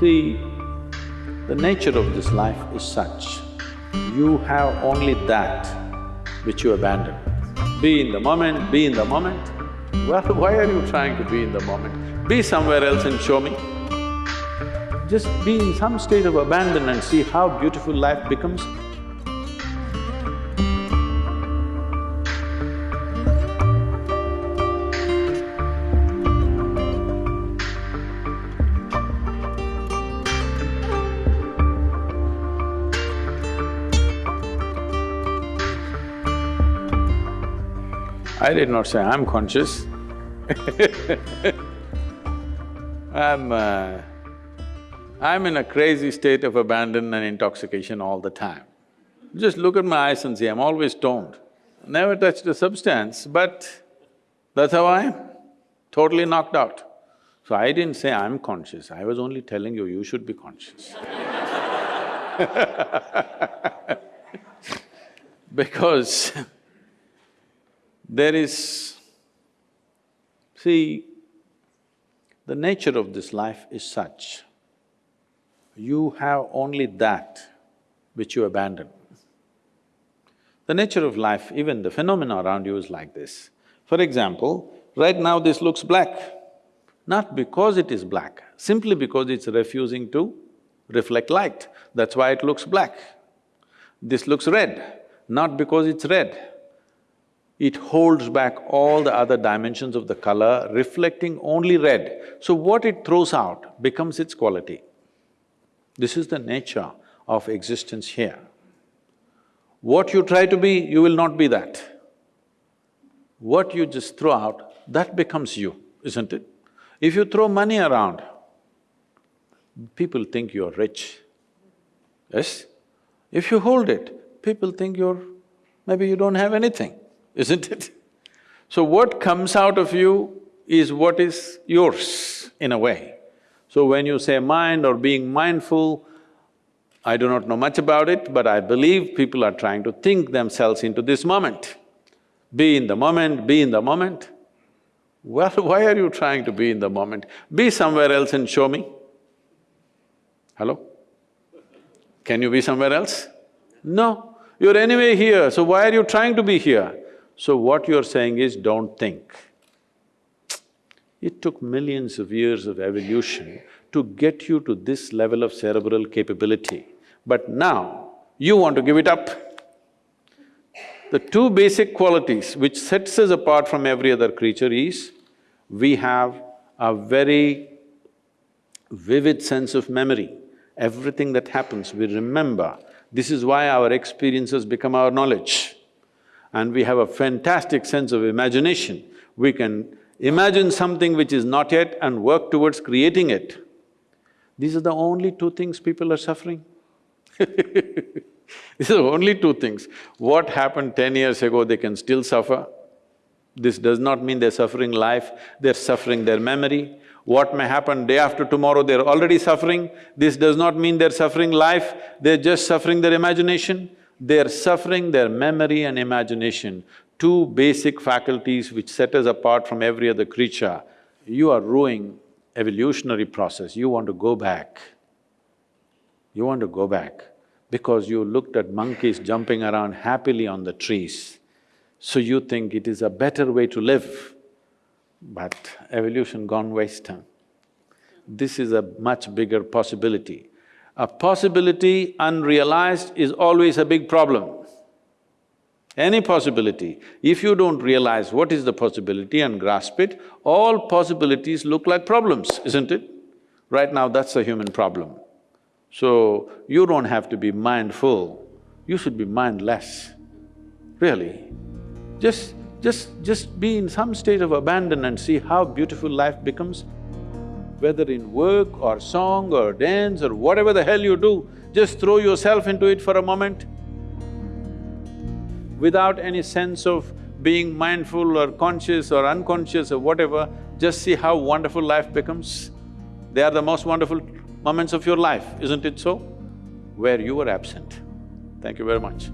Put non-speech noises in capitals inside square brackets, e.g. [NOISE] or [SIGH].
See, the nature of this life is such, you have only that which you abandon. Be in the moment, be in the moment. Well, [LAUGHS] why are you trying to be in the moment? Be somewhere else and show me. Just be in some state of abandon and see how beautiful life becomes. I did not say I'm conscious [LAUGHS] I'm… Uh, I'm in a crazy state of abandon and intoxication all the time. Just look at my eyes and see, I'm always stoned. Never touched a substance, but that's how I am, totally knocked out. So I didn't say I'm conscious, I was only telling you, you should be conscious [LAUGHS] Because [LAUGHS] there is… See, the nature of this life is such, you have only that which you abandon. The nature of life, even the phenomena around you is like this. For example, right now this looks black, not because it is black, simply because it's refusing to reflect light, that's why it looks black. This looks red, not because it's red, it holds back all the other dimensions of the color, reflecting only red. So what it throws out becomes its quality. This is the nature of existence here. What you try to be, you will not be that. What you just throw out, that becomes you, isn't it? If you throw money around, people think you're rich, yes? If you hold it, people think you're… maybe you don't have anything isn't it? So what comes out of you is what is yours, in a way. So when you say mind or being mindful, I do not know much about it, but I believe people are trying to think themselves into this moment. Be in the moment, be in the moment. Well, [LAUGHS] why are you trying to be in the moment? Be somewhere else and show me. Hello? Can you be somewhere else? No, you're anyway here, so why are you trying to be here? So what you're saying is, don't think. It took millions of years of evolution to get you to this level of cerebral capability, but now you want to give it up. The two basic qualities which sets us apart from every other creature is, we have a very vivid sense of memory. Everything that happens, we remember. This is why our experiences become our knowledge and we have a fantastic sense of imagination. We can imagine something which is not yet and work towards creating it. These are the only two things people are suffering [LAUGHS] These are only two things. What happened ten years ago, they can still suffer. This does not mean they're suffering life, they're suffering their memory. What may happen day after tomorrow, they're already suffering. This does not mean they're suffering life, they're just suffering their imagination. They're suffering their memory and imagination, two basic faculties which set us apart from every other creature. You are ruining evolutionary process, you want to go back. You want to go back because you looked at monkeys jumping around happily on the trees. So you think it is a better way to live, but evolution gone waste. This is a much bigger possibility. A possibility unrealized is always a big problem. Any possibility, if you don't realize what is the possibility and grasp it, all possibilities look like problems, isn't it? Right now, that's a human problem. So, you don't have to be mindful, you should be mindless, really. Just… just… just be in some state of abandon and see how beautiful life becomes whether in work or song or dance or whatever the hell you do, just throw yourself into it for a moment. Without any sense of being mindful or conscious or unconscious or whatever, just see how wonderful life becomes. They are the most wonderful moments of your life, isn't it so? Where you were absent. Thank you very much.